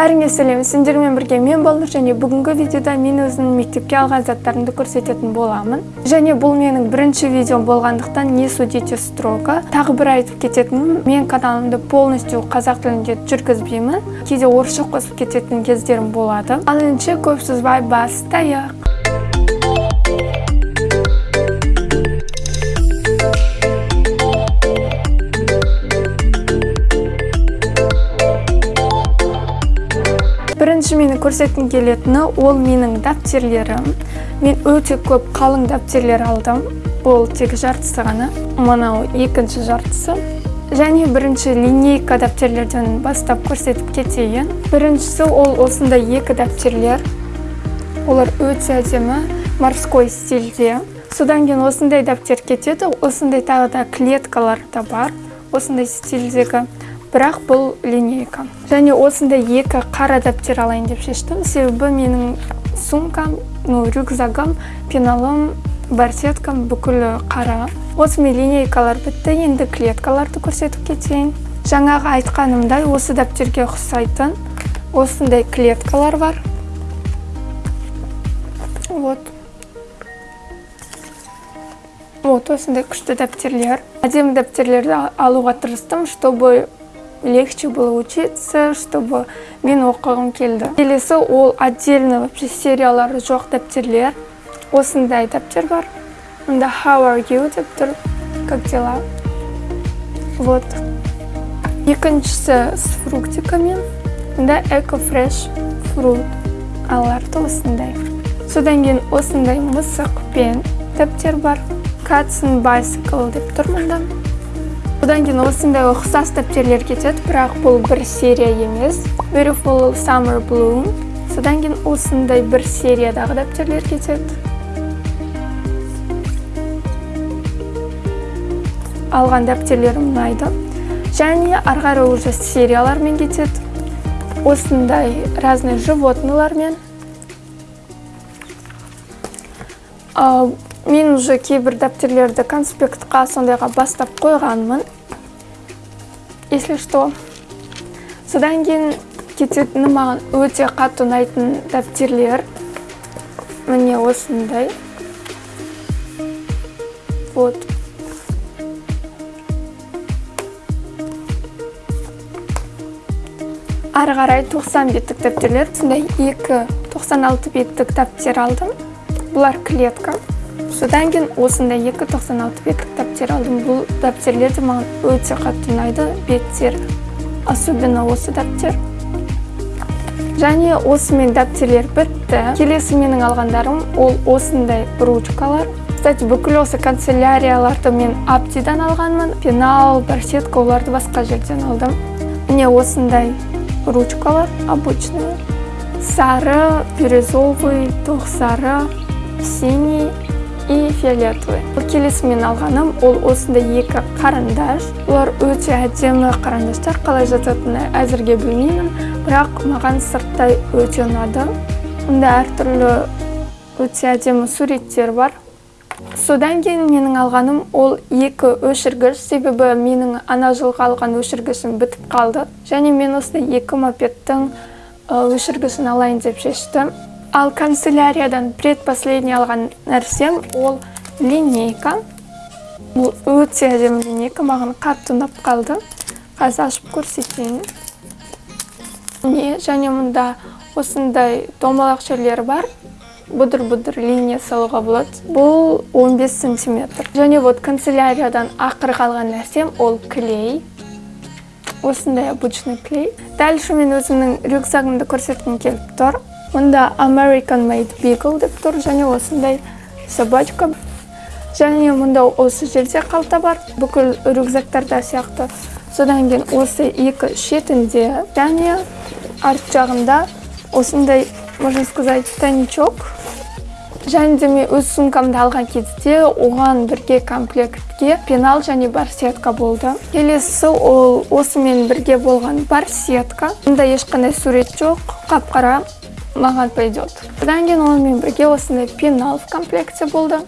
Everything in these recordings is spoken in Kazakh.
бәріңе сәлем. Сендермен бірге мен балнұр және бүгінгі видеода мен өзімнің мектепке алған заттарымды көрсететін боламын. Және бұл менің бірінші видеом болғандықтан не судите строго тағы бір айтып кететінім мен каналымды полностью қазақ тілінде жүргізбеймін. Кейде орысша қосып кететін кездерім болады. Ал ендеше көп созбай бастайық бірінші мені көрсеткім келетіні ол менің дәптерлерім. Мен өте көп қалың дәптерлер алдым. Ол тек жартысы ғана мынау екінші жартысы. Және бірінші линейка дәптерлерден бастап көрсетіп кетейін. Біріншісі ол осындай екі дәптерлер. Олар өте әдемі морской стильде. Содан кейін осындай дәптер кетеді. Осындай тағы да клеткалар да бар. Осындай стильдегі бірақ бұл линейка. Және осындай екі қара дәптер алайын деп шештім. Себебі менің сумкам ну рюкзагым пеналым барсеткам бүкілі қара. Осымен линейкалар бітті енді клеткаларды көрсетіп кетейін. Жаңағы айтқанымдай осы дәптерге ұқсайтын осындай клеткалар бар. Вот. Вот осындай күшті дәптерлер. Әдемі дәптерлерді алуға тырыстым чтобы легче было учиться, чтобы мен оқығым келді. Келесі ол отдельно вообще сериялары жоқ дәптерлер. Осындай дәптер бар. Онда how are you деп тұр. Как дела? Вот. Екіншісі с фруктиками. Онда эко фреш фрут. Аларды осындай. Содан кейін осындай мысық пен дәптер бар. And bicycle деп тұр мұнда одан кейін осындай ұқсас дәптерлер кетеді бірақ бұл бір серия емес. Beautiful summer bloom. Содан кейін осындай бір сериядағы дәптерлер кетеді. Алған дәптерлерім ұнайды. Және ары қарай уже сериялармен кетеді. Осындай разный животныйлармен. Мен уже кейбір дәптерлерді конспектқа сондайға бастап қойғанмын. Если что содан кейін кететіні маған өте қатты ұнайтын дәптерлер міне осындай. Вот. Ары қарай 90 беттік дәптерлер сондай екі 96 беттік дәптер алдым. Бұлар клетка. Содан кейін осындай екі 96 беттік дәптер алдым. Бұл дәптерлер де маған өте қатты ұнайды. Беттер особенно осы дәптер. Және осымен дәптерлер бітті. Келесі менің алғандарым ол осындай ручкалар. Кстати бүкіл осы канцелярияларды мен аптидан алғанмын. Пенал барсетка оларды басқа жерден алдым. Міне осындай ручкалар обычный сары бирюзовый тоқ сары синий. И фиолетовый. Келесі мен алғаным ол осындай екі қарындаш. Олар өте әдемі қарындаштар қалай жататынын әзірге білмеймін бірақ маған сырттай өте ұнады. Мұнда әртүрлі өте әдемі суреттер бар. Содан кейін менің алғаным ол екі өшіргіш. Себебі менің ана жылғы алған өшіргішім бітіп қалды. Және мен осындай екі мопедтің өшіргішін алайын деп шештім. Ал канцеляриядан предпоследний алған нәрсем ол линейка. Бұл өте әдемі линейка маған қатты ұнап қалды. Қазір ашып көрсетейін. Не және мұнда осындай домалақ жерлері бар. Бұдыр бұдыр линия салуға болады. Бұл 15 сантиметр. Және вот канцеляриядан ақыры қалған нәрсем ол клей. Осындай обычный клей. Дальше мен өзімнің рюкзагымды көрсеткім келіп тұр. Мұнда American Made Beagle деп тұр және осындай собачка. Және мұнда осы жерде қалта бар бүкіл рюкзактарда сияқты. Содан кейін осы екі шетінде және арт жағында осындай можно сказать тайничок. Және де мен өз сумкамды алған кезде оған бірге комплектке пенал және барсетка болды. Келесі ол осымен бірге болған барсетка мұнда ешқандай сурет жоқ қап қара маған пойдет одан кейін онымен бірге осындай пенал в комплекте болды.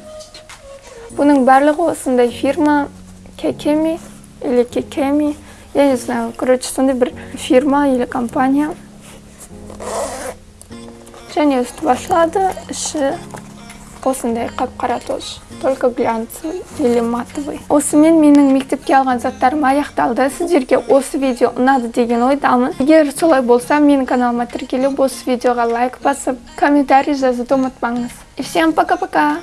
Бұның барлығы осындай фирма кекеми или кекеми я не знаю. Короче сондай бір фирма или компания. Және үсті ашылады іші осындай қап қара тоже только глянцевый или матовый. Осымен менің мектепке алған заттарым аяқталды. Сіздерге осы видео ұнады деген ойдамын. Егер солай болса менің каналыма тіркеліп осы видеоға лайк басып комментарий жазуды ұмытпаңыз. И всем пока пока